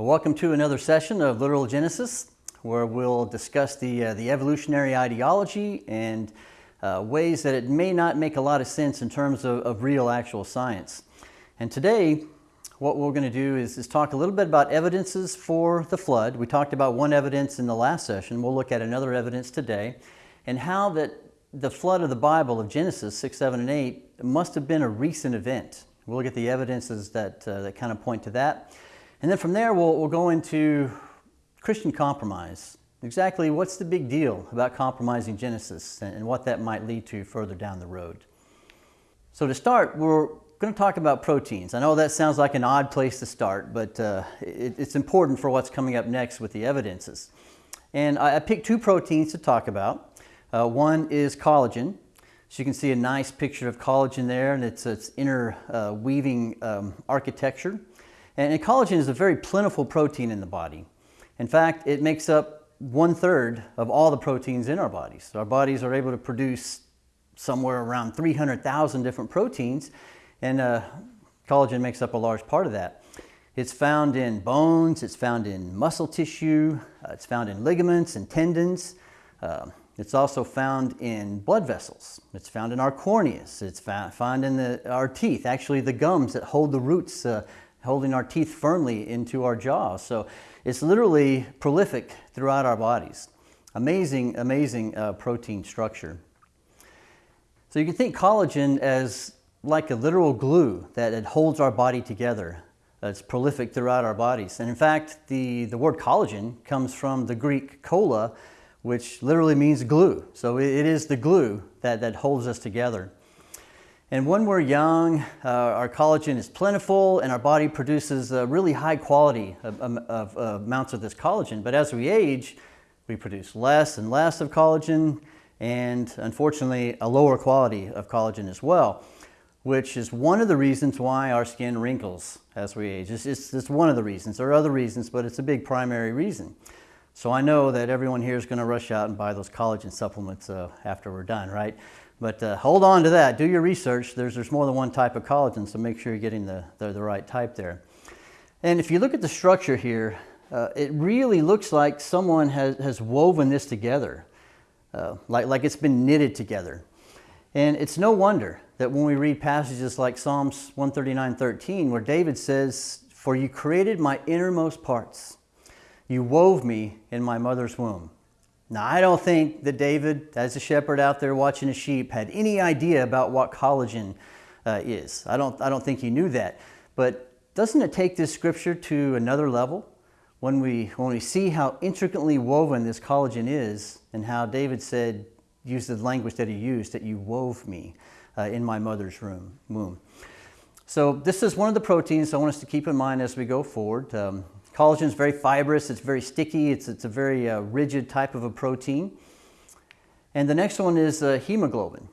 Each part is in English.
Welcome to another session of Literal Genesis, where we'll discuss the, uh, the evolutionary ideology and uh, ways that it may not make a lot of sense in terms of, of real actual science. And today, what we're going to do is, is, talk a little bit about evidences for the flood. We talked about one evidence in the last session. We'll look at another evidence today and how that the flood of the Bible of Genesis 6, 7, and 8 must have been a recent event. We'll look at the evidences that, uh, that kind of point to that. And then from there, we'll, we'll go into Christian compromise. Exactly what's the big deal about compromising Genesis and, and what that might lead to further down the road. So to start, we're going to talk about proteins. I know that sounds like an odd place to start, but uh, it, it's important for what's coming up next with the evidences. And I, I picked two proteins to talk about. Uh, one is collagen. So you can see a nice picture of collagen there and its, its inner uh, weaving um, architecture. And, collagen is a very plentiful protein in the body. In fact, it makes up one third of all the proteins in our bodies. Our bodies are able to produce somewhere around 300,000 different proteins, and uh, collagen makes up a large part of that. It's found in bones, it's found in muscle tissue, uh, it's found in ligaments and tendons. Uh, it's also found in blood vessels. It's found in our corneas. It's found in the, our teeth, actually the gums that hold the roots, uh, holding our teeth firmly into our jaws. So it's literally prolific throughout our bodies. Amazing, amazing uh, protein structure. So you can think collagen as like a literal glue that it holds our body together. It's prolific throughout our bodies. And in fact, the, the word collagen comes from the Greek kolla, which literally means glue. So it is the glue that, that holds us together. And when we're young, uh, our collagen is plentiful and our body produces a really high quality of, of, of uh, amounts of this collagen. But as we age, we produce less and less of collagen and unfortunately a lower quality of collagen as well, which is one of the reasons why our skin wrinkles as we age. It's, it's, it's one of the reasons. There are other reasons, but it's a big primary reason. So I know that everyone here is going to rush out and buy those collagen supplements uh, after we're done, right? But uh, hold on to that. Do your research. There's, there's more than one type of collagen, so make sure you're getting the, the, the right type there. And if you look at the structure here, uh, it really looks like someone has, has woven this together, uh, like, like it's been knitted together. And it's no wonder that when we read passages like Psalms 139.13, where David says, For you created my innermost parts. You wove me in my mother's womb. Now, I don't think that David, as a shepherd out there watching his sheep, had any idea about what collagen uh, is. I don't, I don't think he knew that. But doesn't it take this scripture to another level? When we, when we see how intricately woven this collagen is and how David said, use the language that he used, that you wove me uh, in my mother's room, womb. So this is one of the proteins I want us to keep in mind as we go forward. Um, Collagen is very fibrous, it's very sticky, it's, it's a very uh, rigid type of a protein. And the next one is uh, hemoglobin.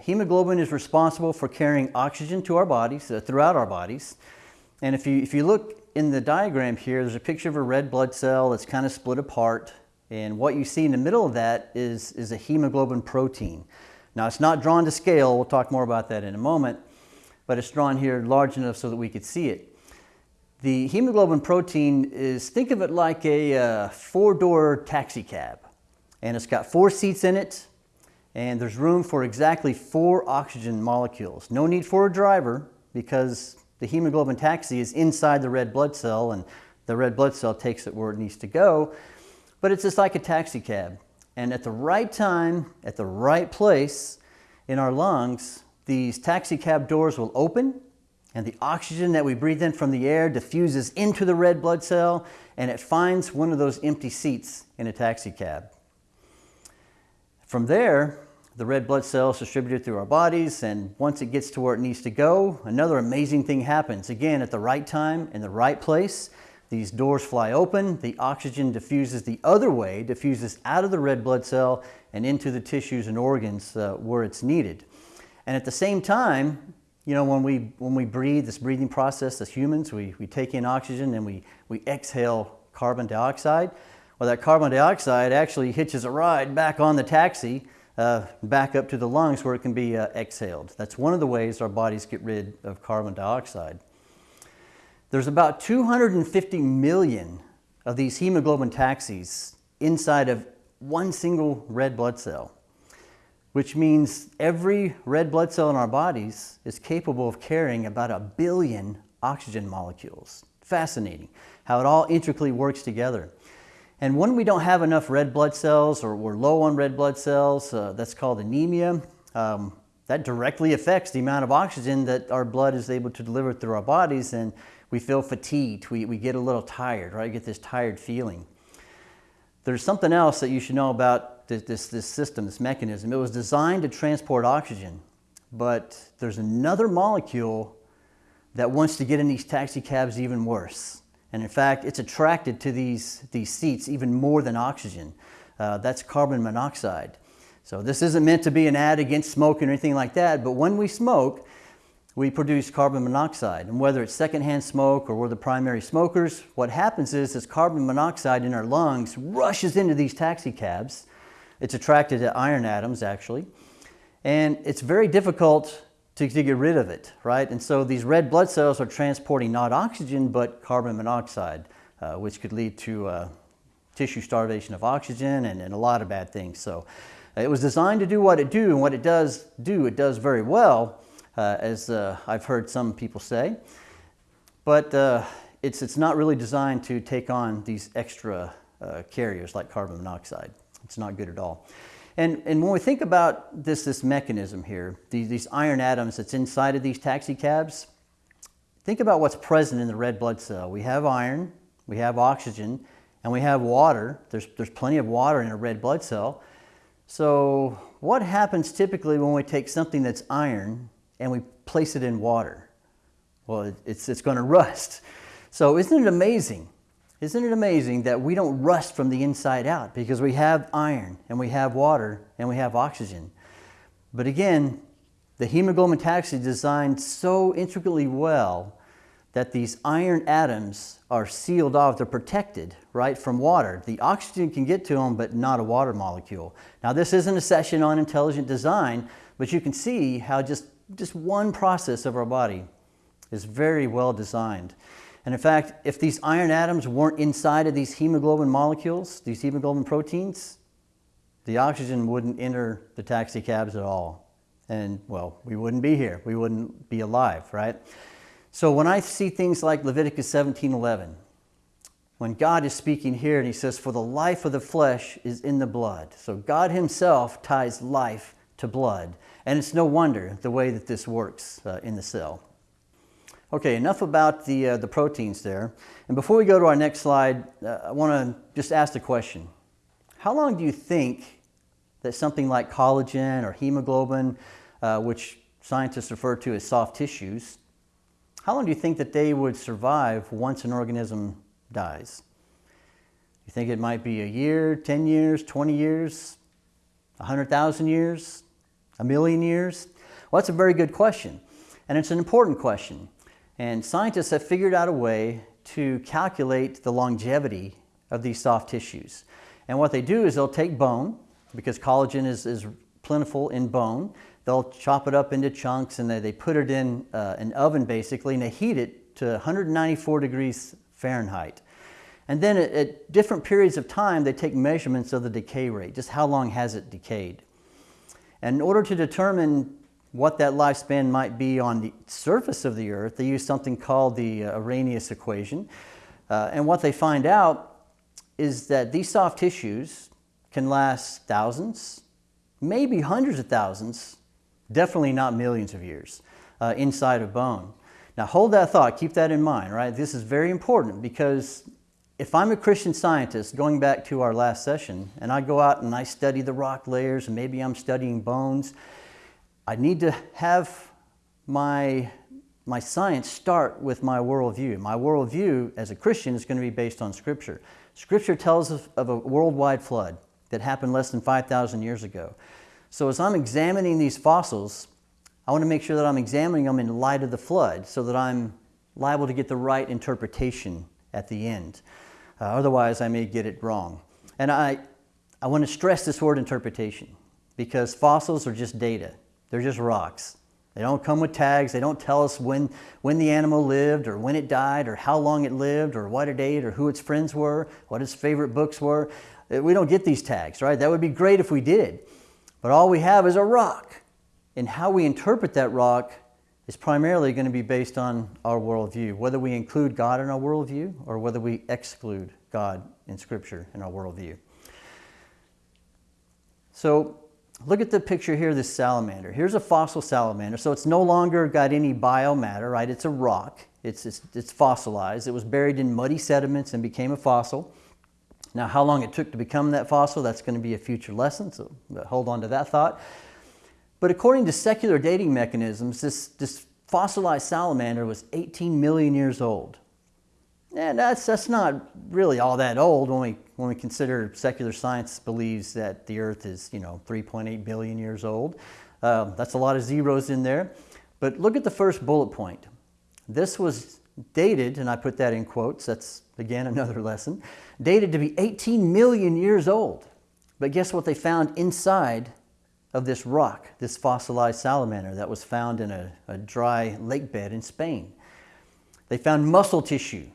Hemoglobin is responsible for carrying oxygen to our bodies, uh, throughout our bodies. And if you, if you look in the diagram here, there's a picture of a red blood cell that's kind of split apart. And what you see in the middle of that is, is a hemoglobin protein. Now it's not drawn to scale, we'll talk more about that in a moment, but it's drawn here large enough so that we could see it. The hemoglobin protein is, think of it like a uh, four-door taxi cab. And it's got four seats in it, and there's room for exactly four oxygen molecules. No need for a driver because the hemoglobin taxi is inside the red blood cell and the red blood cell takes it where it needs to go. But it's just like a taxi cab. And at the right time, at the right place in our lungs, these taxi cab doors will open and the oxygen that we breathe in from the air diffuses into the red blood cell and it finds one of those empty seats in a taxi cab. From there, the red blood cells distributed through our bodies and once it gets to where it needs to go, another amazing thing happens. Again, at the right time, in the right place, these doors fly open, the oxygen diffuses the other way, diffuses out of the red blood cell and into the tissues and organs uh, where it's needed. And at the same time, you know, when we, when we breathe, this breathing process as humans, we, we take in oxygen and we, we exhale carbon dioxide. Well, that carbon dioxide actually hitches a ride back on the taxi, uh, back up to the lungs where it can be uh, exhaled. That's one of the ways our bodies get rid of carbon dioxide. There's about 250 million of these hemoglobin taxis inside of one single red blood cell, which means every red blood cell in our bodies is capable of carrying about a billion oxygen molecules. Fascinating how it all intricately works together. And when we don't have enough red blood cells or we're low on red blood cells, uh, that's called anemia. Um, that directly affects the amount of oxygen that our blood is able to deliver through our bodies and we feel fatigued, we, we get a little tired, right? Get this tired feeling. There's something else that you should know about this, this, system, this mechanism. It was designed to transport oxygen, but there's another molecule that wants to get in these taxi cabs even worse. And in fact, it's attracted to these, these seats even more than oxygen. Uh, that's carbon monoxide. So this isn't meant to be an ad against smoking or anything like that, but when we smoke, we produce carbon monoxide. And whether it's secondhand smoke or we're the primary smokers, what happens is this carbon monoxide in our lungs rushes into these taxi cabs. It's attracted to iron atoms, actually. And it's very difficult to, to get rid of it, right? And so these red blood cells are transporting not oxygen, but carbon monoxide, uh, which could lead to uh, tissue starvation of oxygen and, and a lot of bad things. So it was designed to do what it do, and what it does do, it does very well, uh, as uh, I've heard some people say. But uh, it's, it's not really designed to take on these extra uh, carriers like carbon monoxide. It's not good at all. And, and when we think about this, this mechanism here, these, these iron atoms that's inside of these taxi cabs, think about what's present in the red blood cell. We have iron, we have oxygen, and we have water. There's, there's plenty of water in a red blood cell. So what happens typically when we take something that's iron and we place it in water? Well, it's, it's going to rust. So isn't it amazing? Isn't it amazing that we don't rust from the inside out because we have iron and we have water and we have oxygen? But again, the hemoglobin taxi is designed so intricately well that these iron atoms are sealed off, they're protected, right, from water. The oxygen can get to them, but not a water molecule. Now, this isn't a session on intelligent design, but you can see how just, just one process of our body is very well designed. And in fact, if these iron atoms weren't inside of these hemoglobin molecules, these hemoglobin proteins, the oxygen wouldn't enter the taxi cabs at all. And well, we wouldn't be here. We wouldn't be alive, right? So when I see things like Leviticus 17:11, when God is speaking here and he says, For the life of the flesh is in the blood. So God himself ties life to blood. And it's no wonder the way that this works uh, in the cell. Okay, enough about the, uh, the proteins there. And before we go to our next slide, uh, I want to just ask the question. How long do you think that something like collagen or hemoglobin, uh, which scientists refer to as soft tissues, how long do you think that they would survive once an organism dies? You think it might be a year, 10 years, 20 years, 100,000 years, a million years? Well, that's a very good question. And it's an important question. And scientists have figured out a way to calculate the longevity of these soft tissues. And what they do is they'll take bone, because collagen is, is plentiful in bone, they'll chop it up into chunks and they, they put it in uh, an oven basically and they heat it to 194 degrees Fahrenheit. And then at, at, different periods of time, they take measurements of the decay rate, just how long has it decayed. And in order to determine what that lifespan might be on the surface of the earth, they use something called the uh, Arrhenius equation. Uh, and what they find out is that these soft tissues can last thousands, maybe hundreds of thousands Definitely not millions of years uh, inside of bone. Now hold that thought, keep that in mind, right? This is very important because if I'm a Christian scientist, going back to our last session, and I go out and I study the rock layers and maybe I'm studying bones, I need to have my, my science start with my worldview. My worldview as a Christian is going to be based on Scripture. Scripture tells us of a worldwide flood that happened less than 5,000 years ago. So as I'm examining these fossils, I want to make sure that I'm examining them in light of the flood so that I'm liable to get the right interpretation at the end. Uh, otherwise, I may get it wrong. And I, I want to stress this word interpretation because fossils are just data. They're just rocks. They don't come with tags. They don't tell us when, when the animal lived or when it died or how long it lived or what it ate or who its friends were, what its favorite books were. Uh, we don't get these tags, right? That would be great if we did. But all we have is a rock. And how we interpret that rock is primarily going to be based on our worldview, whether we include God in our worldview or whether we exclude God in Scripture in our worldview. So look at the picture here, this salamander. Here's a fossil salamander. So it's no longer got any biomatter, right? It's a rock. It's, it's, it's fossilized. It was buried in muddy sediments and became a fossil. Now, how long it took to become that fossil, that's going to be a future lesson, so hold on to that thought. But according to secular dating mechanisms, this, this fossilized salamander was 18 million years old. And that's, that's not really all that old when we, when we consider secular science believes that the Earth is, you know, 3.8 billion years old. Uh, that's a lot of zeros in there. But look at the first bullet point. This was dated, and I put that in quotes, that's again another lesson, dated to be 18 million years old. But guess what they found inside of this rock, this fossilized salamander that was found in a, a dry lake bed in Spain. They found muscle tissue.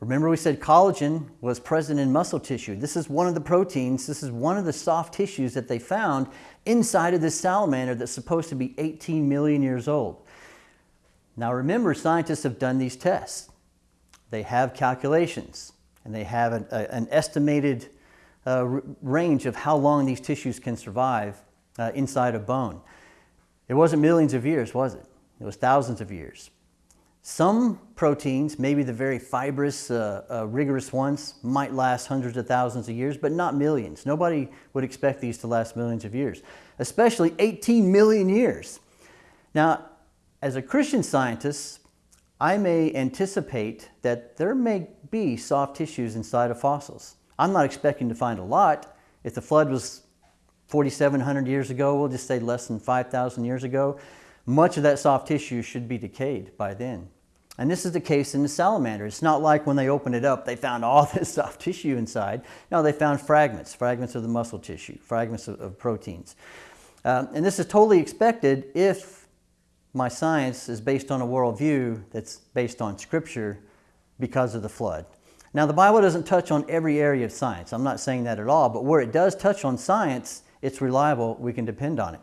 Remember we said collagen was present in muscle tissue. This is one of the proteins, this is one of the soft tissues that they found inside of this salamander that's supposed to be 18 million years old. Now remember, scientists have done these tests. They have calculations and they have an, a, an estimated uh, range of how long these tissues can survive uh, inside a bone. It wasn't millions of years, was it? It was thousands of years. Some proteins, maybe the very fibrous, uh, uh, rigorous ones, might last hundreds of thousands of years, but not millions. Nobody would expect these to last millions of years, especially 18 million years. Now, as a Christian scientist, I may anticipate that there may be soft tissues inside of fossils. I'm not expecting to find a lot. If the flood was 4,700 years ago, we'll just say less than 5,000 years ago, much of that soft tissue should be decayed by then. And this is the case in the salamander. It's not like when they opened it up, they found all this soft tissue inside. No, they found fragments, fragments of the muscle tissue, fragments of, of proteins. Um, and this is totally expected if my science is based on a worldview that's based on scripture because of the flood. Now, the Bible doesn't touch on every area of science. I'm not saying that at all, but where it does touch on science, it's reliable, we can depend on it.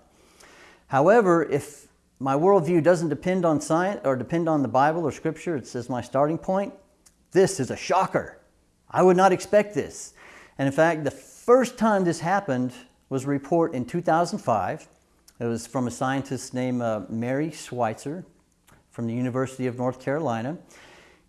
However, if my worldview doesn't depend on science or depend on the Bible or Scripture, it's as my starting point, this is a shocker. I would not expect this. And in fact, the first time this happened was a report in 2005. It was from a scientist named uh, Mary Schweitzer from the University of North Carolina.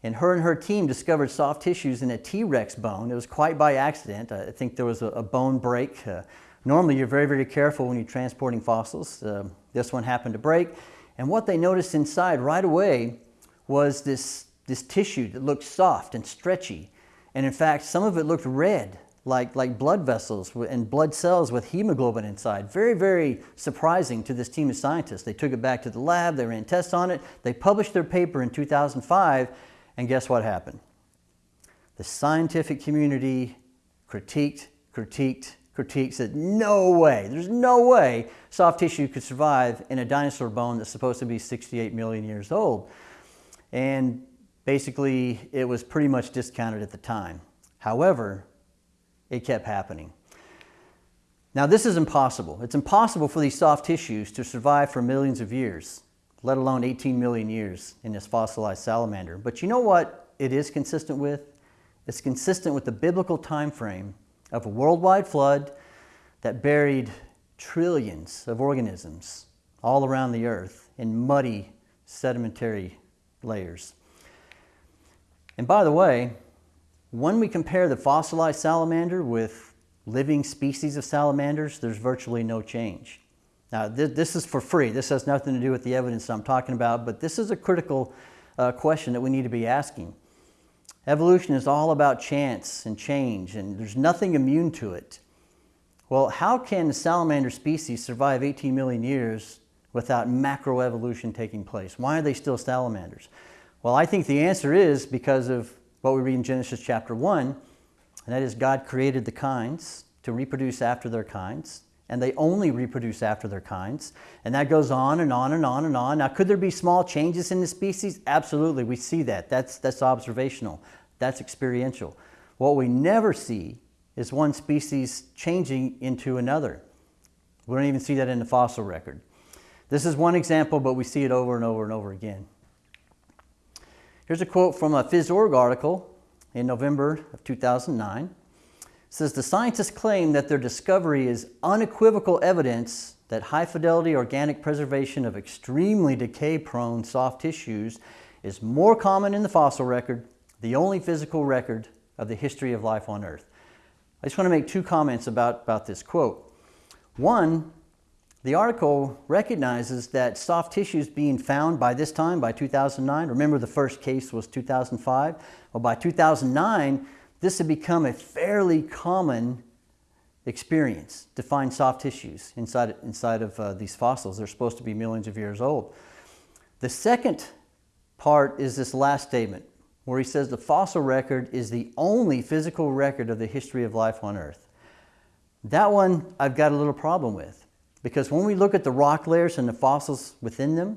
And her and her team discovered soft tissues in a T-Rex bone. It was quite by accident. I think there was a, a bone break. Uh, Normally, you're very, very careful when you're transporting fossils. Uh, this one happened to break. And what they noticed inside right away was this, this tissue that looked soft and stretchy. And in fact, some of it looked red, like, like blood vessels and blood cells with hemoglobin inside. Very, very surprising to this team of scientists. They took it back to the lab, they ran tests on it, they published their paper in 2005, and guess what happened? The scientific community critiqued, critiqued, critique said, no way, there's no way soft tissue could survive in a dinosaur bone that's supposed to be 68 million years old. And basically, it was pretty much discounted at the time. However, it kept happening. Now, this is impossible. It's impossible for these soft tissues to survive for millions of years, let alone 18 million years in this fossilized salamander. But you know what it is consistent with? It's consistent with the biblical time frame of a worldwide flood that buried trillions of organisms all around the earth in muddy sedimentary layers. And by the way, when we compare the fossilized salamander with living species of salamanders, there's virtually no change. Now, th this is for free. This has nothing to do with the evidence I'm talking about, but this is a critical uh, question that we need to be asking. Evolution is all about chance and change, and there's nothing immune to it. Well, how can the salamander species survive 18 million years without macroevolution taking place? Why are they still salamanders? Well, I think the answer is because of what we read in Genesis chapter 1, and that is God created the kinds to reproduce after their kinds, and they only reproduce after their kinds. And that goes on and on and on and on. Now, could there be small changes in the species? Absolutely, we see that. That's, that's observational, that's experiential. What we never see is one species changing into another. We don't even see that in the fossil record. This is one example, but we see it over and over and over again. Here's a quote from a PhysOrg article in November of 2009. Says, the scientists claim that their discovery is unequivocal evidence that high-fidelity organic preservation of extremely decay-prone soft tissues is more common in the fossil record, the only physical record of the history of life on Earth. I just want to make two comments about, about this quote. One, the article recognizes that soft tissues being found by this time, by 2009, remember the first case was 2005, well by 2009 this had become a fairly common experience to find soft tissues inside, inside of uh, these fossils. They're supposed to be millions of years old. The second part is this last statement where he says the fossil record is the only physical record of the history of life on Earth. That one I've got a little problem with. Because when we look at the rock layers and the fossils within them,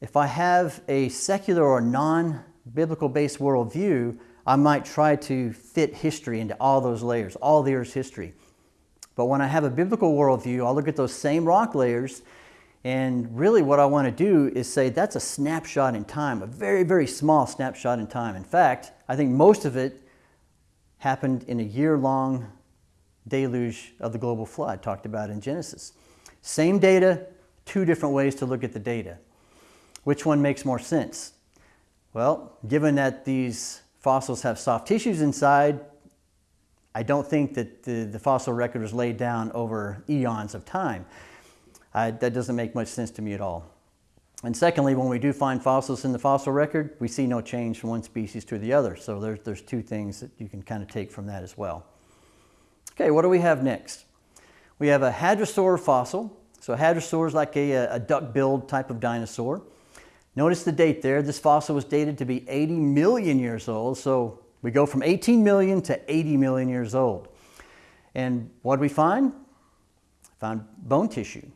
if I have a secular or non-biblical based worldview, I might try to fit history into all those layers, all the Earth's history. But when I have a biblical worldview, I'll look at those same rock layers and really what I want to do is say that's a snapshot in time, a very, very small snapshot in time. In fact, I think most of it happened in a year-long deluge of the global flood talked about in Genesis. Same data, two different ways to look at the data. Which one makes more sense? Well, given that these fossils have soft tissues inside, I don't think that the, the fossil record was laid down over eons of time. I, that doesn't make much sense to me at all. And secondly, when we do find fossils in the fossil record, we see no change from one species to the other. So there's, there's two things that you can kind of take from that as well. Okay, what do we have next? We have a hadrosaur fossil. So a hadrosaur is like a, a duck-billed type of dinosaur. Notice the date there. This fossil was dated to be 80 million years old. So we go from 18 million to 80 million years old. And what did we find? Found bone tissue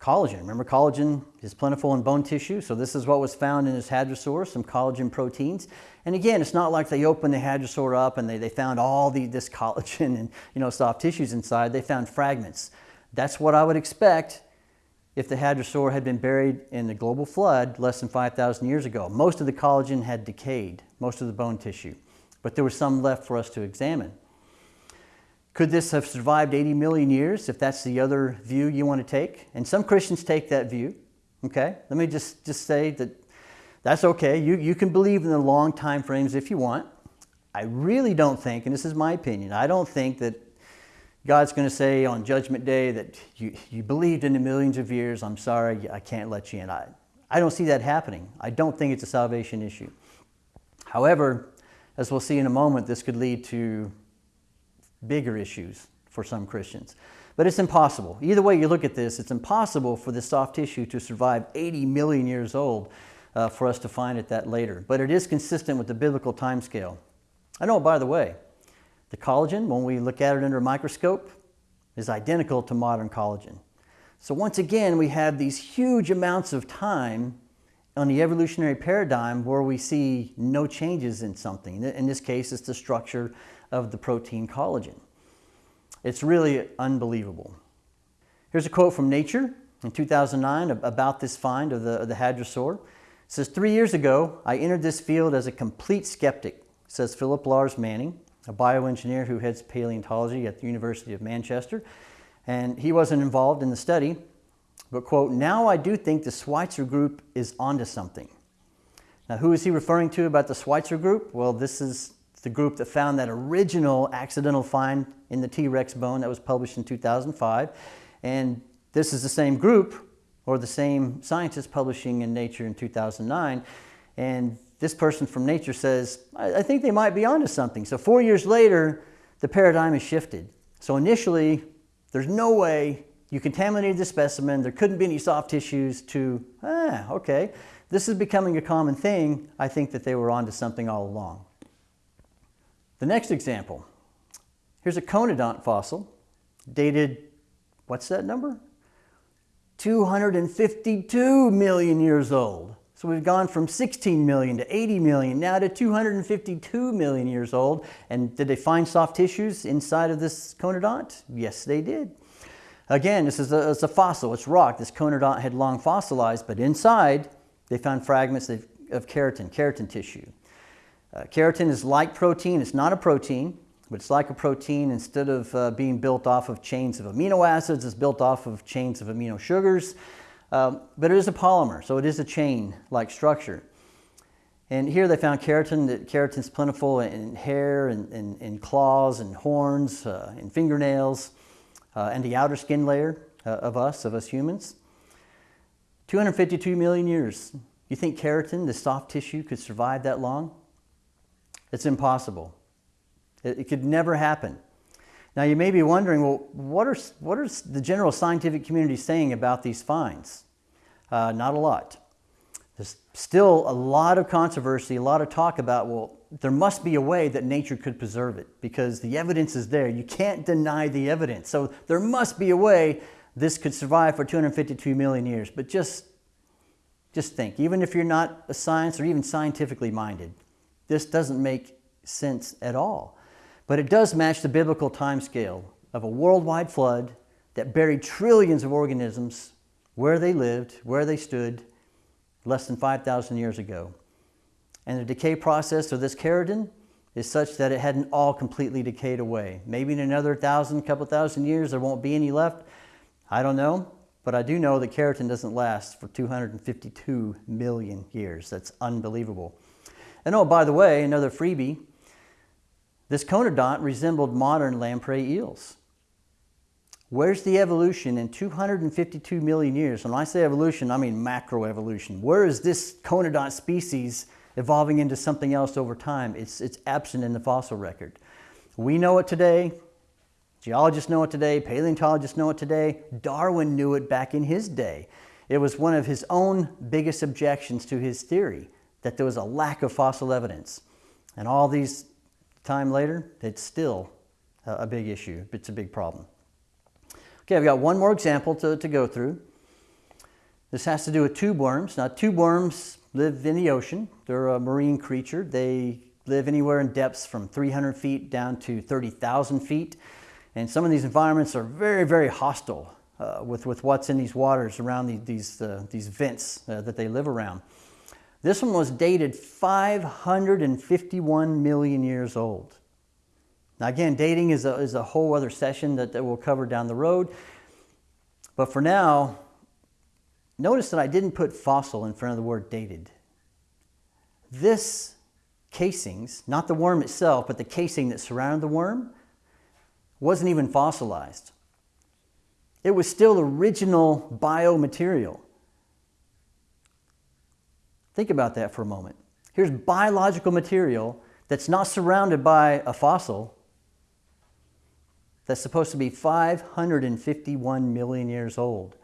collagen. Remember collagen is plentiful in bone tissue, so this is what was found in this hadrosaur, some collagen proteins. And again, it's not like they opened the hadrosaur up and they, they found all the, this collagen and you know, soft tissues inside. They found fragments. That's what I would expect if the hadrosaur had been buried in the global flood less than 5,000 years ago. Most of the collagen had decayed, most of the bone tissue, but there was some left for us to examine. Could this have survived 80 million years if that's the other view you want to take? And some Christians take that view. Okay, let me just, just say that that's okay. You, you can believe in the long time frames if you want. I really don't think, and this is my opinion, I don't think that God's going to say on Judgment Day that you, you believed in the millions of years, I'm sorry, I can't let you in. I, I don't see that happening. I don't think it's a salvation issue. However, as we'll see in a moment, this could lead to bigger issues for some Christians. But it's impossible. Either way you look at this, it's impossible for the soft tissue to survive 80 million years old uh, for us to find it that later. But it is consistent with the biblical time scale. I know, by the way, the collagen, when we look at it under a microscope, is identical to modern collagen. So once again, we have these huge amounts of time on the evolutionary paradigm where we see no changes in something. In this case, it's the structure of the protein collagen. It's really unbelievable. Here's a quote from Nature in 2009 about this find of the, of the hadrosaur. It says, three years ago, I entered this field as a complete skeptic, says Phillip Lars Manning, a bioengineer who heads paleontology at the University of Manchester. And he wasn't involved in the study, but quote, now I do think the Schweitzer group is onto something. Now, who is he referring to about the Schweitzer group? Well, this is the group that found that original accidental find in the T-Rex bone that was published in 2005. And this is the same group or the same scientist publishing in Nature in 2009. And this person from Nature says, I, I think they might be onto something. So four years later, the paradigm has shifted. So initially, there's no way you contaminated the specimen, there couldn't be any soft tissues to, ah, okay. This is becoming a common thing. I think that they were onto something all along. The next example, here's a conodont fossil. dated, what's that number? 252 million years old. So we've gone from 16 million to 80 million, now to 252 million years old. And did they find soft tissues inside of this conodont? Yes, they did. Again, this is a, it's a fossil, it's rock. This conodont had long fossilized, but inside they found fragments of, of keratin, keratin tissue. Uh, keratin is like protein, it's not a protein, but it's like a protein. Instead of uh, being built off of chains of amino acids, it's built off of chains of amino sugars. Um, but it is a polymer, so it is a chain-like structure. And here they found keratin, that keratin is plentiful in hair and, and, and claws and horns uh, and fingernails uh, and the outer skin layer uh, of us, of us humans. 252 million years. You think keratin, the soft tissue, could survive that long? It's impossible. It, it could never happen. Now you may be wondering, well, what are, what are the general scientific community saying about these finds? Uh, not a lot. There's still a lot of controversy, a lot of talk about, well, there must be a way that nature could preserve it because the evidence is there. You can't deny the evidence. So there must be a way this could survive for 252 million years. But just, just think, even if you're not a science or even scientifically minded, this doesn't make sense at all. But it does match the biblical timescale of a worldwide flood that buried trillions of organisms where they lived, where they stood, less than 5,000 years ago. And the decay process of this keratin is such that it hadn't all completely decayed away. Maybe in another thousand, couple thousand years, there won't be any left. I don't know, but I do know that keratin doesn't last for 252 million years. That's unbelievable. And oh, by the way, another freebie, this conodont resembled modern lamprey eels. Where's the evolution in 252 million years? When I say evolution, I mean macroevolution. Where is this conodont species evolving into something else over time? It's, it's absent in the fossil record. We know it today. Geologists know it today. Paleontologists know it today. Darwin knew it back in his day. It was one of his own biggest objections to his theory, that there was a lack of fossil evidence. And all these time later, it's still a big issue. It's a big problem. Okay, I've got one more example to, to go through. This has to do with tube worms. Now, tube worms live in the ocean. They're a marine creature. They live anywhere in depths from 300 feet down to 30,000 feet. And some of these environments are very, very hostile uh, with, with what's in these waters around the, these, uh, these vents uh, that they live around. This one was dated 551 million years old. Now again, dating is a, is a whole other session that, that we'll cover down the road. But for now, notice that I didn't put fossil in front of the word dated. This casings, not the worm itself, but the casing that surrounded the worm, wasn't even fossilized. It was still original biomaterial. Think about that for a moment. Here's biological material that's not surrounded by a fossil that's supposed to be 551 million years old.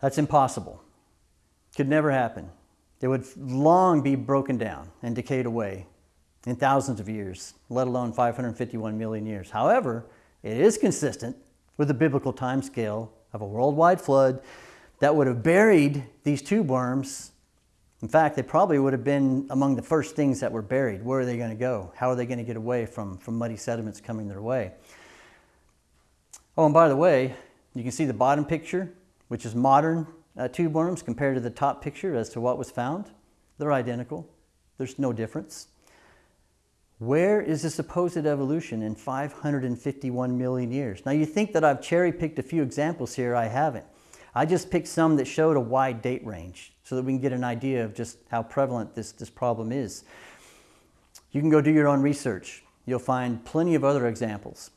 That's impossible. Could never happen. It would long be broken down and decayed away in thousands of years, let alone 551 million years. However, it is consistent with the biblical timescale of a worldwide flood that would have buried these tube worms. In fact, they probably would have been among the first things that were buried. Where are they going to go? How are they going to get away from, from muddy sediments coming their way? Oh, and by the way, you can see the bottom picture, which is modern uh, tube worms compared to the top picture as to what was found. They're identical. There's no difference. Where is the supposed evolution in 551 million years? Now you think that I've cherry picked a few examples here, I haven't. I just picked some that showed a wide date range so that we can get an idea of just how prevalent this, this problem is. You can go do your own research. You'll find plenty of other examples.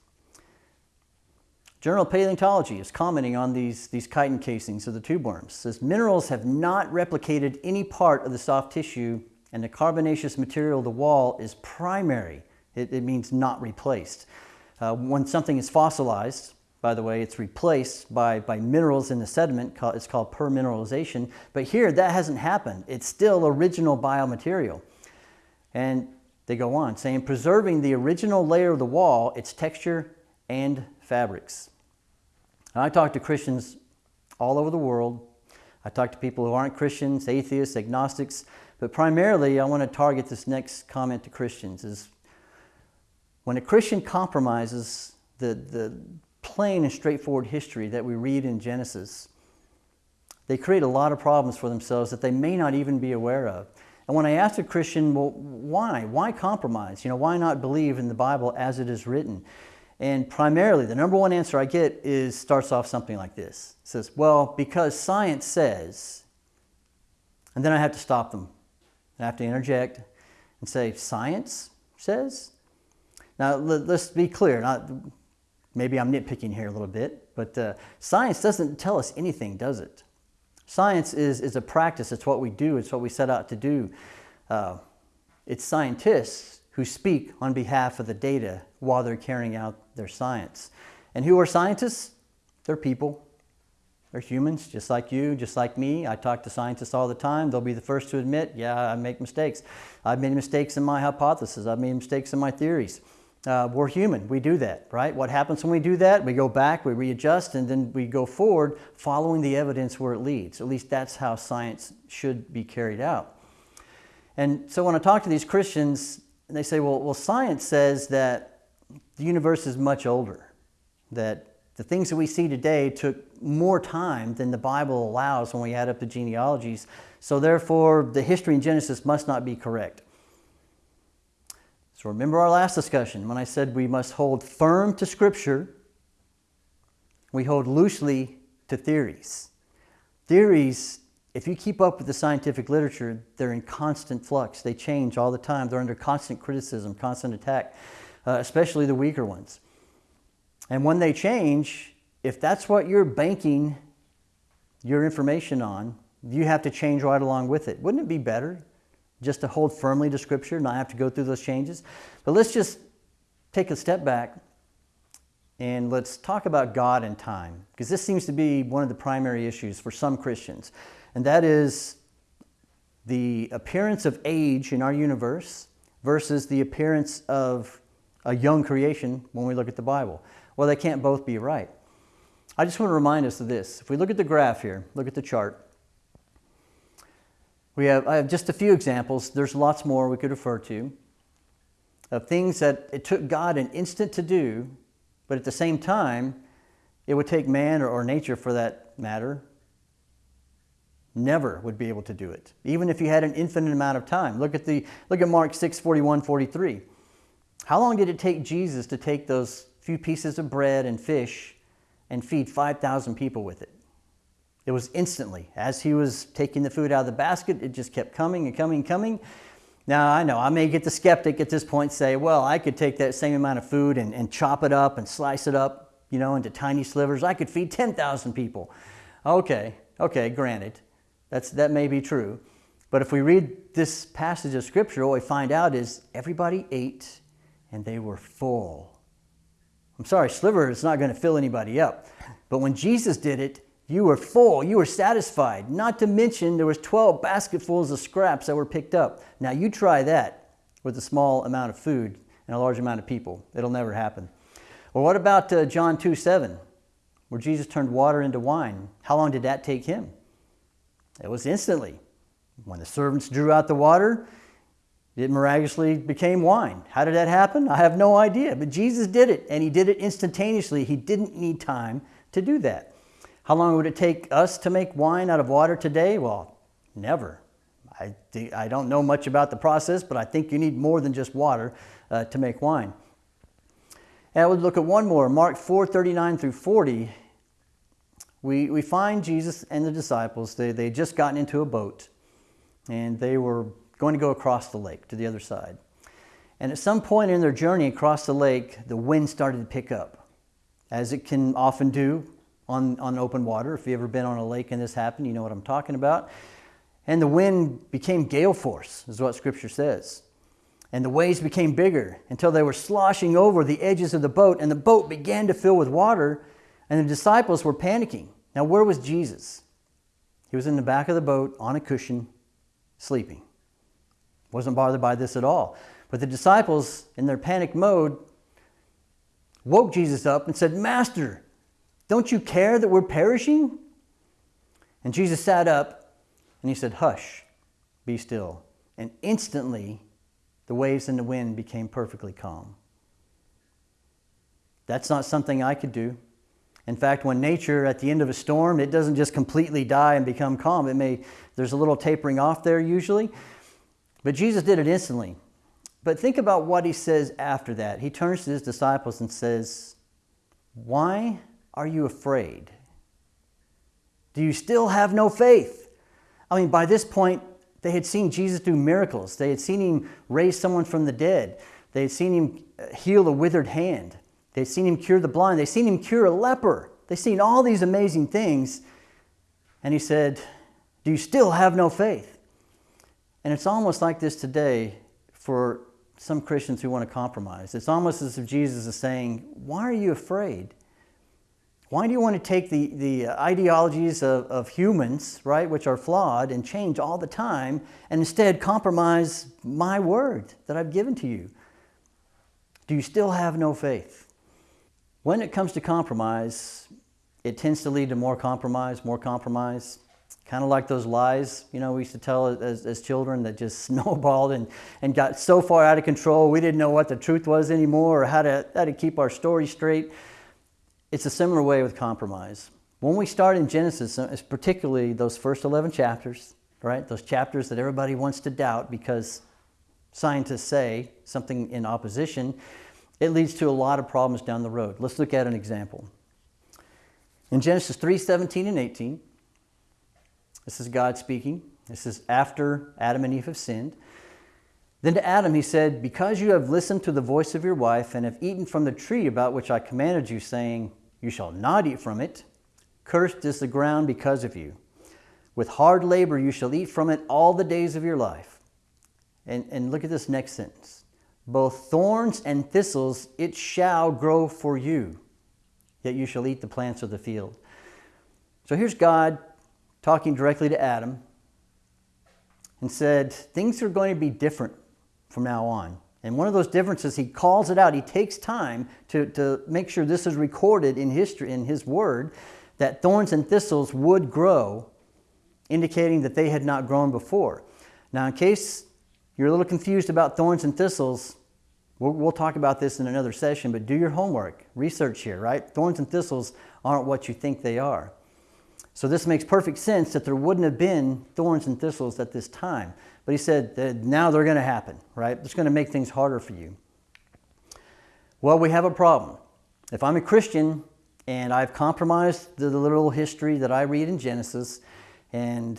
Journal of Paleontology is commenting on these, these chitin casings of the tube worms. It says minerals have not replicated any part of the soft tissue and the carbonaceous material of the wall is primary. It, it means not replaced. Uh, when something is fossilized, by the way, it's replaced by, by minerals in the sediment. It's called permineralization. But here, that hasn't happened. It's still original biomaterial. And They go on saying, preserving the original layer of the wall, its texture and fabrics. And I talk to Christians all over the world. I talk to people who aren't Christians, atheists, agnostics, but primarily I want to target this next comment to Christians is when a Christian compromises the, the plain and straightforward history that we read in Genesis, they create a lot of problems for themselves that they may not even be aware of. And when I ask a Christian, well, why? Why compromise? You know, why not believe in the Bible as it is written? And primarily, the number one answer I get is starts off something like this. It says, well, because science says, and then I have to stop them. I have to interject and say, science says? Now, let's be clear. Not, maybe I'm nitpicking here a little bit, but uh, science doesn't tell us anything, does it? Science is, is a practice. It's what we do. It's what we set out to do. Uh, it's scientists who speak on behalf of the data while they're carrying out their science. And who are scientists? They're people. They're humans, just like you, just like me. I talk to scientists all the time. They'll be the first to admit, yeah, I make mistakes. I've made mistakes in my hypothesis. I've made mistakes in my theories. Uh, we're human. We do that, right? What happens when we do that? We go back, we readjust, and then we go forward following the evidence where it leads. At least that's how science should be carried out. And so when I talk to these Christians, they say, well, well science says that the universe is much older, that the things that we see today took more time than the Bible allows when we add up the genealogies. So therefore, the history in Genesis must not be correct. So remember our last discussion when I said we must hold firm to Scripture, we hold loosely to theories. Theories, if you keep up with the scientific literature, they're in constant flux. They change all the time. They're under constant criticism, constant attack, uh, especially the weaker ones. And when they change, if that's what you're banking your information on, you have to change right along with it. Wouldn't it be better just to hold firmly to Scripture, not have to go through those changes. But let's just take a step back and let's talk about God and time, because this seems to be one of the primary issues for some Christians, and that is the appearance of age in our universe versus the appearance of a young creation when we look at the Bible. Well, they can't both be right. I just want to remind us of this. If we look at the graph here, look at the chart, we have, I have just a few examples. There's lots more we could refer to of things that it took God an instant to do, but at the same time, it would take man or, or nature for that matter never would be able to do it, even if you had an infinite amount of time. Look at, the, look at Mark 6, 41, 43. How long did it take Jesus to take those few pieces of bread and fish and feed 5,000 people with it? It was instantly. As he was taking the food out of the basket, it just kept coming and coming and coming. Now, I know I may get the skeptic at this point say, well, I could take that same amount of food and, and chop it up and slice it up, you know, into tiny slivers. I could feed 10,000 people. Okay, okay, granted. That's, that may be true. But if we read this passage of Scripture, what we find out is everybody ate and they were full. I'm sorry, sliver is not going to fill anybody up. But when Jesus did it, you were full, you were satisfied. Not to mention there was 12 basketfuls of scraps that were picked up. Now you try that with a small amount of food and a large amount of people. It'll never happen. Well, what about uh, John 2 7, where Jesus turned water into wine? How long did that take him? It was instantly. When the servants drew out the water, it miraculously became wine. How did that happen? I have no idea. But Jesus did it, and he did it instantaneously. He didn't need time to do that. How long would it take us to make wine out of water today? Well, never. I, I don't know much about the process, but I think you need more than just water uh, to make wine. And I would look at one more, Mark 4, 39 through 40. We, we find Jesus and the disciples, they, they just gotten into a boat and they were going to go across the lake to the other side. And at some point in their journey across the lake, the wind started to pick up, as it can often do on, on open water. If you've ever been on a lake and this happened, you know what I'm talking about. And the wind became gale force, is what Scripture says. And the waves became bigger until they were sloshing over the edges of the boat, and the boat began to fill with water, and the disciples were panicking. Now, where was Jesus? He was in the back of the boat on a cushion, sleeping. Wasn't bothered by this at all. But the disciples, in their panic mode, woke Jesus up and said, Master, don't you care that we're perishing? And Jesus sat up and he said, Hush, be still. And instantly, the waves and the wind became perfectly calm. That's not something I could do. In fact, when nature, at the end of a storm, it doesn't just completely die and become calm. It may, there's a little tapering off there usually. But Jesus did it instantly. But think about what he says after that. He turns to his disciples and says, Why are you afraid? Do you still have no faith? I mean, by this point, they had seen Jesus do miracles. They had seen him raise someone from the dead. They had seen him uh, heal a withered hand. They had seen him cure the blind. They had seen him cure a leper. They had seen all these amazing things. And he said, Do you still have no faith? And it's almost like this today for some Christians who want to compromise. It's almost as if Jesus is saying, Why are you afraid? Why do you want to take the, the uh, ideologies of, of humans, right, which are flawed and change all the time, and instead compromise my word that I've given to you? Do you still have no faith? When it comes to compromise, it tends to lead to more compromise, more compromise. Kind of like those lies, you know, we used to tell as, as children that just snowballed and, and got so far out of control, we didn't know what the truth was anymore or how to, how to keep our story straight. It's a similar way with compromise. When we start in Genesis, uh, particularly those first 11 chapters, right? Those chapters that everybody wants to doubt because scientists say something in opposition, it leads to a lot of problems down the road. Let's look at an example. In Genesis 3 17 and 18, this is God speaking. This is after Adam and Eve have sinned. Then to Adam he said, Because you have listened to the voice of your wife and have eaten from the tree about which I commanded you, saying, You shall not eat from it, cursed is the ground because of you. With hard labor you shall eat from it all the days of your life. And, and look at this next sentence. Both thorns and thistles it shall grow for you, yet you shall eat the plants of the field. So here's God talking directly to Adam and said, Things are going to be different from now on. And one of those differences, he calls it out. He takes time to, to make sure this is recorded in history, in his word, that thorns and thistles would grow, indicating that they had not grown before. Now, in case you're a little confused about thorns and thistles, we'll, we'll talk about this in another session, but do your homework, research here, right? Thorns and thistles aren't what you think they are. So this makes perfect sense that there wouldn't have been thorns and thistles at this time. But he said now they're going to happen, right? It's going to make things harder for you. Well, we have a problem. If I'm a Christian and I've compromised the literal history that I read in Genesis, and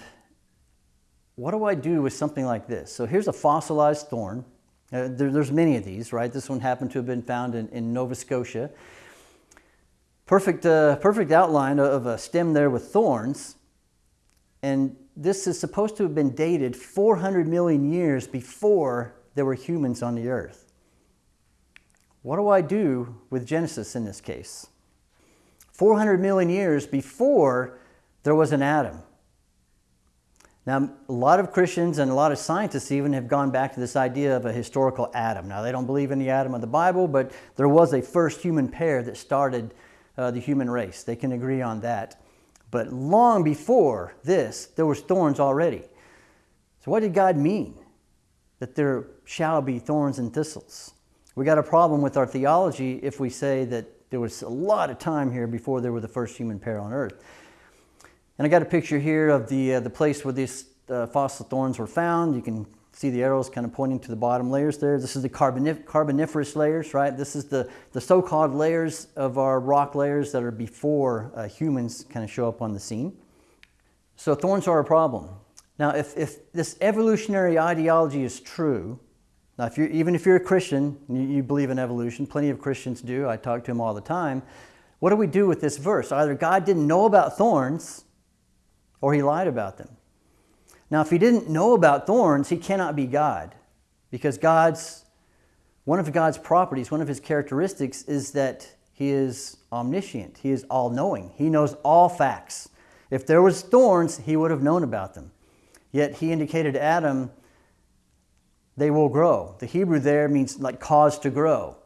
what do I do with something like this? So here's a fossilized thorn. Uh, there, there's many of these, right? This one happened to have been found in, in Nova Scotia. Perfect, uh, perfect outline of a stem there with thorns. And this is supposed to have been dated 400 million years before there were humans on the earth. What do I do with Genesis in this case? 400 million years before there was an Adam. Now, a lot of Christians and a lot of scientists even have gone back to this idea of a historical Adam. Now, they don't believe in the Adam of the Bible, but there was a first human pair that started uh, the human race. They can agree on that. But long before this, there was thorns already. So what did God mean? That there shall be thorns and thistles. We got a problem with our theology if we say that there was a lot of time here before there were the first human pair on earth. And I got a picture here of the, uh, the place where these uh, fossil thorns were found. You can see the arrows kind of pointing to the bottom layers there. This is the carbonif carboniferous layers, right? This is the, the so-called layers of our rock layers that are before uh, humans kind of show up on the scene. So thorns are a problem. Now, if, if this evolutionary ideology is true, now if you're, even if you're a Christian, you, you believe in evolution, plenty of Christians do, I talk to them all the time, what do we do with this verse? Either God didn't know about thorns or he lied about them. Now, if he didn't know about thorns, he cannot be God because God's one of God's properties, one of his characteristics is that he is omniscient. He is all-knowing. He knows all facts. If there was thorns, he would have known about them. Yet he indicated to Adam, they will grow. The Hebrew there means like cause to grow.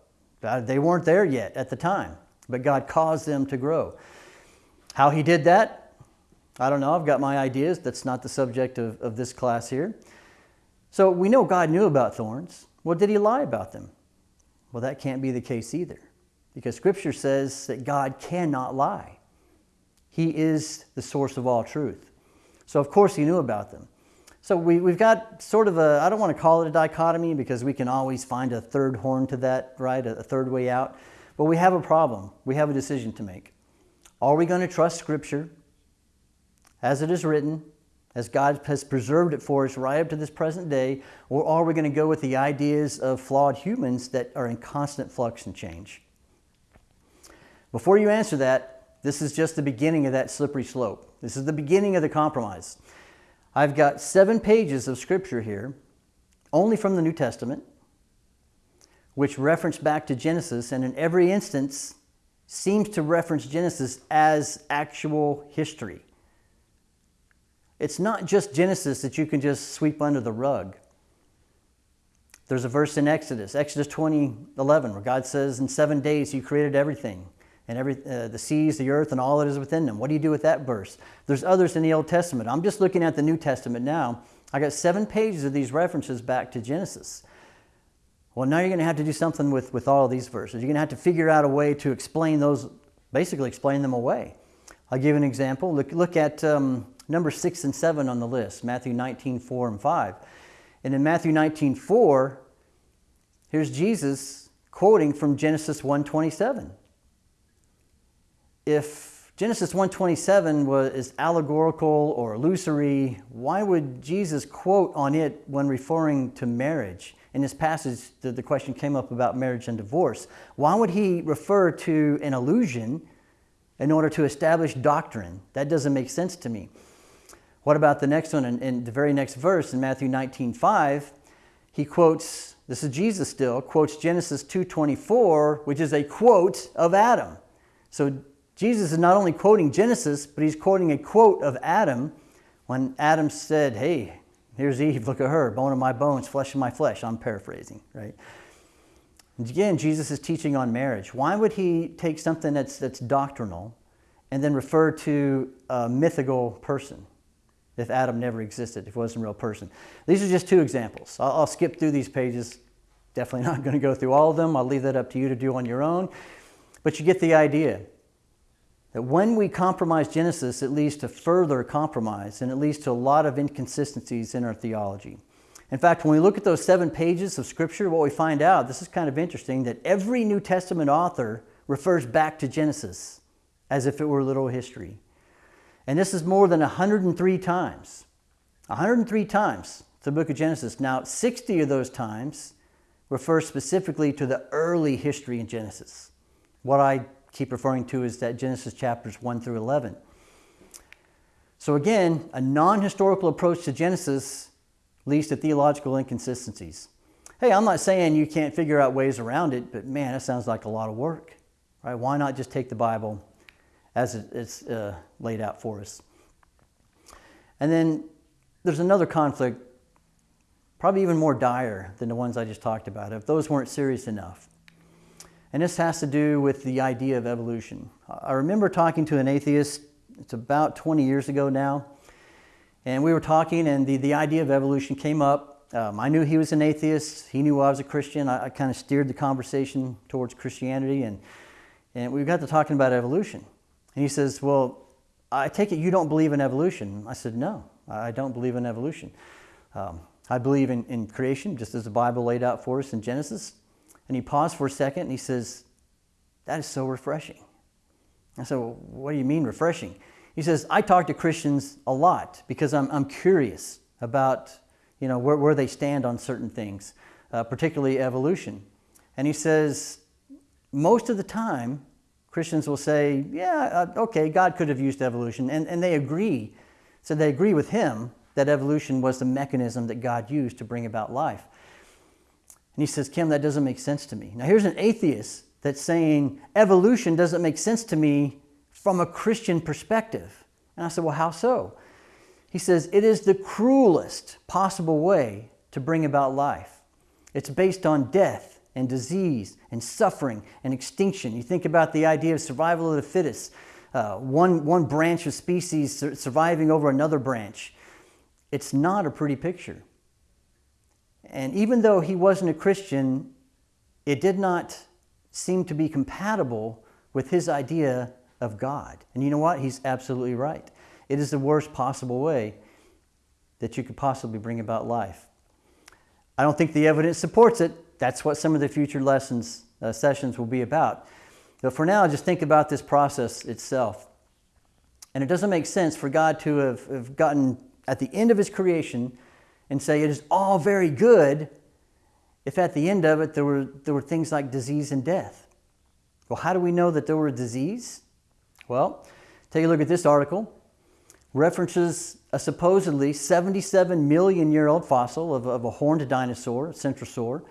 Uh, they weren't there yet at the time, but God caused them to grow. How He did that, I don't know. I've got my ideas. That's not the subject of, of this class here. So we know God knew about thorns. Well, did He lie about them? Well, that can't be the case either, because Scripture says that God cannot lie. He is the source of all truth. So, of course, He knew about them. So we, we've got sort of a, I don't want to call it a dichotomy because we can always find a third horn to that, right? A, a third way out. But we have a problem. We have a decision to make. Are we going to trust Scripture as it is written, as God has preserved it for us right up to this present day, or are we going to go with the ideas of flawed humans that are in constant flux and change? Before you answer that, this is just the beginning of that slippery slope. This is the beginning of the compromise. I've got seven pages of scripture here, only from the New Testament, which reference back to Genesis, and in every instance seems to reference Genesis as actual history. It's not just Genesis that you can just sweep under the rug. There's a verse in Exodus, Exodus 20, 11, where God says, In seven days you created everything and every, uh, the seas, the earth, and all that is within them. What do you do with that verse? There's others in the Old Testament. I'm just looking at the New Testament now. I got seven pages of these references back to Genesis. Well, now you're going to have to do something with, with all these verses. You're going to have to figure out a way to explain those, basically explain them away. I'll give an example. Look, look at um, number six and seven on the list, Matthew 19, 4 and 5. And in Matthew 19, 4, here's Jesus quoting from Genesis 1, 27 if Genesis 1:27 was is allegorical or illusory, why would Jesus quote on it when referring to marriage? In this passage, the, the question came up about marriage and divorce. Why would he refer to an illusion in order to establish doctrine? That doesn't make sense to me. What about the next one? In, in the very next verse in Matthew 19:5, he quotes, this is Jesus still, quotes Genesis 2:24, which is a quote of Adam. So Jesus is not only quoting Genesis, but he's quoting a quote of Adam when Adam said, Hey, here's Eve, look at her, bone of my bones, flesh of my flesh. I'm paraphrasing, right? And again, Jesus is teaching on marriage. Why would he take something that's, that's doctrinal and then refer to a mythical person if Adam never existed, if he wasn't a real person? These are just two examples. I'll, I'll skip through these pages. Definitely not going to go through all of them. I'll leave that up to you to do on your own. But you get the idea. That when we compromise Genesis, it leads to further compromise and it leads to a lot of inconsistencies in our theology. In fact, when we look at those seven pages of Scripture, what we find out, this is kind of interesting, that every New Testament author refers back to Genesis as if it were literal history. And this is more than 103 times. 103 times the book of Genesis. Now, 60 of those times refer specifically to the early history in Genesis. What I keep referring to is that Genesis chapters 1 through 11. So again, a non-historical approach to Genesis leads to theological inconsistencies. Hey, I'm not saying you can't figure out ways around it, but man, that sounds like a lot of work. Right? Why not just take the Bible as it's uh, laid out for us? And then there's another conflict, probably even more dire than the ones I just talked about, if those weren't serious enough. And this has to do with the idea of evolution. I remember talking to an atheist, it's about 20 years ago now, and we were talking, and the, the idea of evolution came up. Um, I knew he was an atheist, he knew I was a Christian. I, I kind of steered the conversation towards Christianity, and, and we got to talking about evolution. And he says, Well, I take it you don't believe in evolution. I said, No, I don't believe in evolution. Um, I believe in, in creation, just as the Bible laid out for us in Genesis. And he paused for a second and he says, That is so refreshing. I said, well, What do you mean refreshing? He says, I talk to Christians a lot because I'm, I'm curious about you know, where, where they stand on certain things, uh, particularly evolution. And he says, most of the time, Christians will say, yeah, uh, okay, God could have used evolution. And, and they agree. So they agree with him that evolution was the mechanism that God used to bring about life. And he says, Kim, that doesn't make sense to me. Now, here's an atheist that's saying evolution doesn't make sense to me from a Christian perspective. And I said, Well, how so? He says, It is the cruelest possible way to bring about life. It's based on death and disease and suffering and extinction. You think about the idea of survival of the fittest, uh, one, one branch of species surviving over another branch. It's not a pretty picture. And even though he wasn't a Christian, it did not seem to be compatible with his idea of God. And you know what? He's absolutely right. It is the worst possible way that you could possibly bring about life. I don't think the evidence supports it. That's what some of the future lessons, uh, sessions will be about. But for now, just think about this process itself. And it doesn't make sense for God to have, have gotten at the end of his creation and say it is all very good if at the end of it there were, there were things like disease and death. Well, how do we know that there were disease? Well, take a look at this article. References a supposedly 77 million year old fossil of, of a horned dinosaur, centrosaur.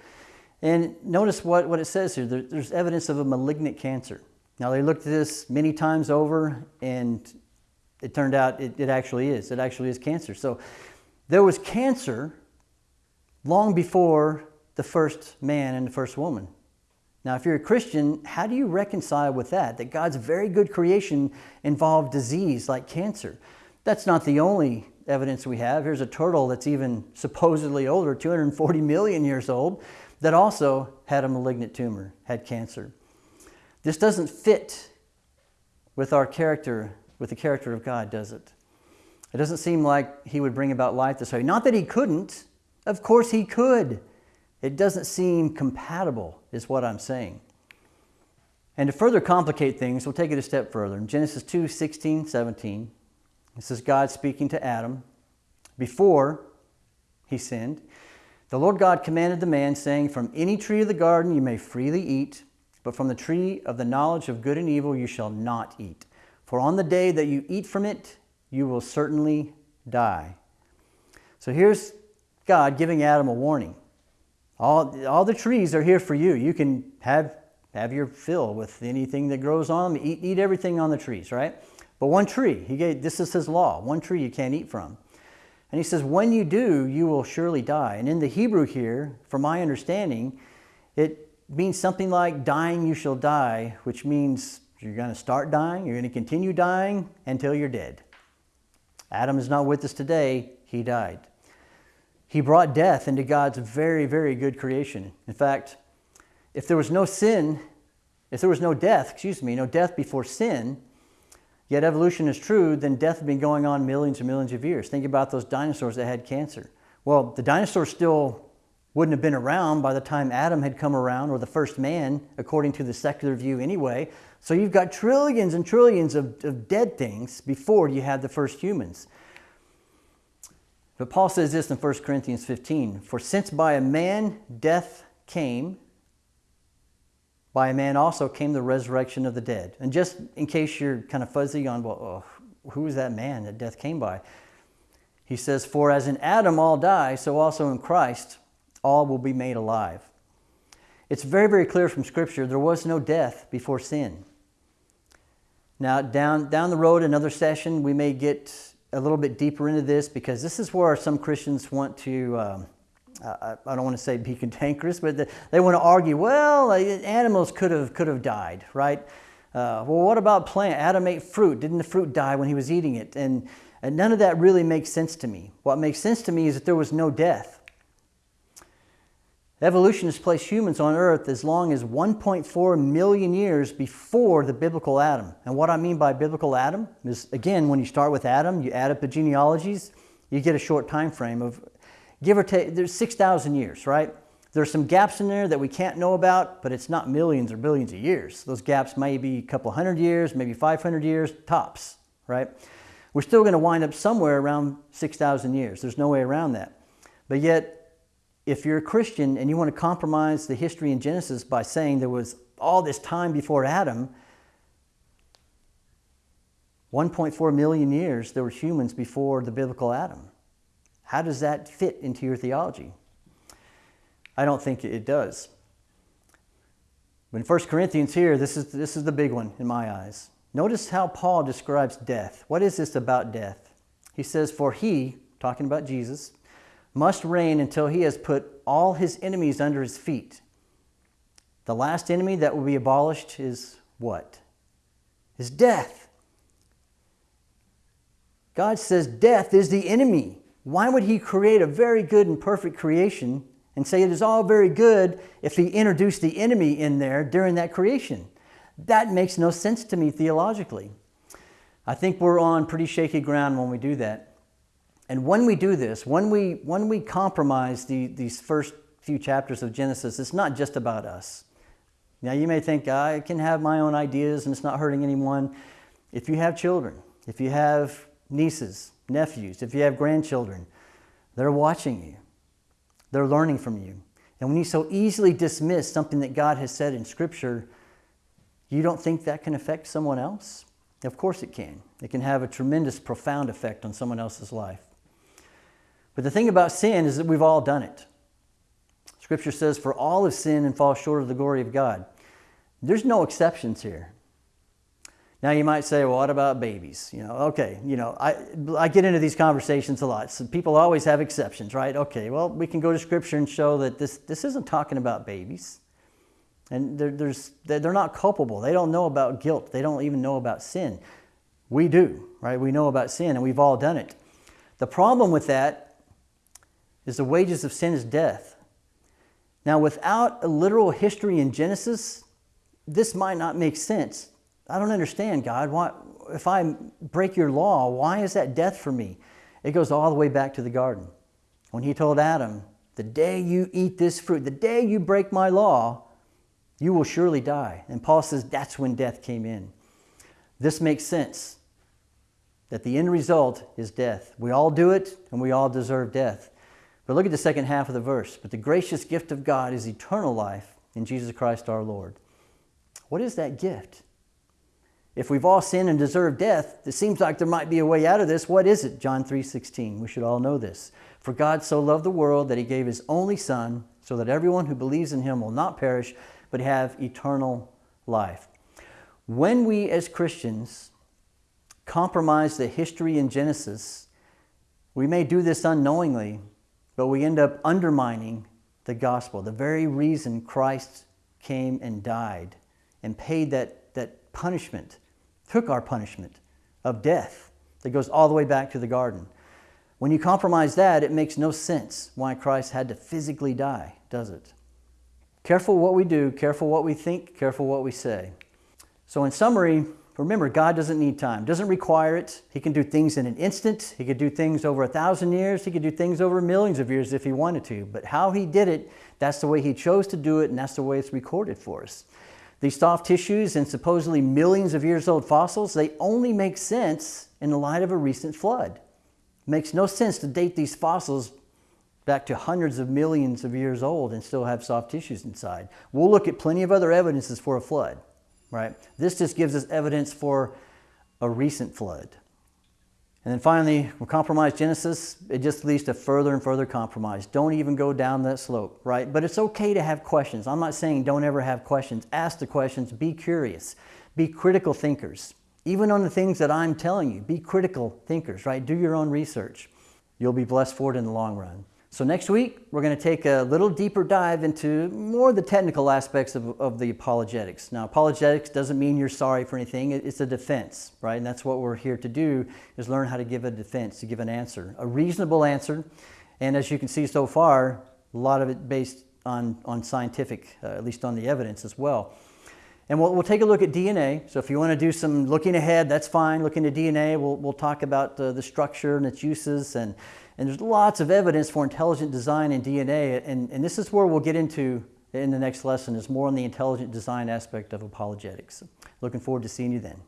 And notice what, what it says here. There, there's evidence of a malignant cancer. Now, they looked at this many times over, and it turned out it, it actually is. It actually is cancer. So there was cancer long before the first man and the first woman. Now, if you're a Christian, how do you reconcile with that? That God's very good creation involved disease like cancer. That's not the only evidence we have. Here's a turtle that's even supposedly older, 240 million years old, that also had a malignant tumor, had cancer. This doesn't fit with our character, with the character of God, does it? It doesn't seem like he would bring about life this way. Not that he couldn't. Of course he could. It doesn't seem compatible, is what I'm saying. And to further complicate things, we'll take it a step further. In Genesis 2 16, 17, this is God speaking to Adam before he sinned. The Lord God commanded the man, saying, From any tree of the garden you may freely eat, but from the tree of the knowledge of good and evil you shall not eat. For on the day that you eat from it, you will certainly die. So here's God giving Adam a warning. All, all the trees are here for you. You can have, have your fill with anything that grows on them. Eat, eat everything on the trees, right? But one tree, he gave, this is his law, one tree you can't eat from. And he says, when you do, you will surely die. And in the Hebrew here, from my understanding, it means something like dying you shall die, which means you're going to start dying, you're going to continue dying until you're dead. Adam is not with us today, he died. He brought death into God's very, very good creation. In fact, if there was no sin, if there was no death, excuse me, no death before sin, yet evolution is true, then death had been going on millions and millions of years. Think about those dinosaurs that had cancer. Well, the dinosaurs still wouldn't have been around by the time Adam had come around, or the first man, according to the secular view anyway. So you've got trillions and trillions of, of dead things before you had the first humans. But Paul says this in 1 Corinthians 15 For since by a man death came, by a man also came the resurrection of the dead. And just in case you're kind of fuzzy on, well, oh, who is that man that death came by? He says, For as in Adam all die, so also in Christ all will be made alive. It's very, very clear from Scripture there was no death before sin. Now, down, down the road, another session, we may get a little bit deeper into this because this is where some Christians want to, um, I, I, don't want to say be cantankerous, but the, they want to argue, well, animals could have, could have died, right? Uh, well, what about plant? Adam ate fruit. Didn't the fruit die when he was eating it? And, and none of that really makes sense to me. What makes sense to me is that there was no death. Evolution has placed humans on Earth as long as 1.4 million years before the biblical Adam. And what I mean by biblical Adam is, again, when you start with Adam, you add up the genealogies, you get a short time frame of, give or take, there's 6,000 years, right? There's some gaps in there that we can't know about, but it's not millions or billions of years. Those gaps may be a couple hundred years, maybe 500 years, tops, right? We're still going to wind up somewhere around 6,000 years. There's no way around that. But yet, if you're a Christian and you want to compromise the history in Genesis by saying there was all this time before Adam, 1.4 million years there were humans before the biblical Adam. How does that fit into your theology? I don't think it does. But in 1 Corinthians here, this is, this is the big one in my eyes. Notice how Paul describes death. What is this about death? He says, For he, talking about Jesus, must reign until he has put all his enemies under his feet. The last enemy that will be abolished is what? Is death. God says death is the enemy. Why would he create a very good and perfect creation and say it is all very good if he introduced the enemy in there during that creation? That makes no sense to me theologically. I think we're on pretty shaky ground when we do that. And when we do this, when we, when we compromise the, these first few chapters of Genesis, it's not just about us. Now, you may think, I can have my own ideas and it's not hurting anyone. If you have children, if you have nieces, nephews, if you have grandchildren, they're watching you, they're learning from you. And when you so easily dismiss something that God has said in Scripture, you don't think that can affect someone else? Of course it can. It can have a tremendous, profound effect on someone else's life. But the thing about sin is that we've all done it. Scripture says, For all have sinned and fall short of the glory of God. There's no exceptions here. Now you might say, well, what about babies? You know, okay, you know, I, I get into these conversations a lot. So people always have exceptions, right? Okay, well, we can go to scripture and show that this, this isn't talking about babies. And they're, there's, they're not culpable. They don't know about guilt. They don't even know about sin. We do, right? We know about sin and we've all done it. The problem with that is the wages of sin is death. Now, without a literal history in Genesis, this might not make sense. I don't understand, God. Why, if I break your law, why is that death for me? It goes all the way back to the garden. When he told Adam, The day you eat this fruit, the day you break my law, you will surely die. And Paul says that's when death came in. This makes sense that the end result is death. We all do it and we all deserve death. But look at the second half of the verse. But the gracious gift of God is eternal life in Jesus Christ our Lord. What is that gift? If we've all sinned and deserve death, it seems like there might be a way out of this. What is it? John 3:16. We should all know this. For God so loved the world that he gave his only son so that everyone who believes in him will not perish but have eternal life. When we as Christians compromise the history in Genesis, we may do this unknowingly, but we end up undermining the gospel, the very reason Christ came and died and paid that, that punishment took our punishment of death that goes all the way back to the garden. When you compromise that, it makes no sense why Christ had to physically die, does it? Careful what we do, careful what we think, careful what we say. So, in summary, remember, God doesn't need time, doesn't require it. He can do things in an instant. He could do things over a thousand years. He could do things over millions of years if he wanted to. But how he did it, that's the way he chose to do it, and that's the way it's recorded for us. These soft tissues and supposedly millions of years old fossils, they only make sense in the light of a recent flood. It makes no sense to date these fossils back to hundreds of millions of years old and still have soft tissues inside. We'll look at plenty of other evidences for a flood, right? This just gives us evidence for a recent flood. And then finally, compromise Genesis. It just leads to further and further compromise. Don't even go down that slope, right? But it's okay to have questions. I'm not saying don't ever have questions. Ask the questions. Be curious. Be critical thinkers. Even on the things that I'm telling you, be critical thinkers, right? Do your own research. You'll be blessed for it in the long run. So next week, we're going to take a little deeper dive into more of the technical aspects of, of the apologetics. Now, apologetics doesn't mean you're sorry for anything. It's a defense, right? And that's what we're here to do, is learn how to give a defense, to give an answer, a reasonable answer. And as you can see so far, a lot of it based on, on scientific, uh, at least on the evidence as well. And we'll, we'll take a look at DNA. So if you want to do some looking ahead, that's fine. Looking at DNA, we'll, we'll talk about uh, the structure and its uses and and there's lots of evidence for intelligent design in DNA, and, and this is where we'll get into in the next lesson is more on the intelligent design aspect of apologetics. Looking forward to seeing you then.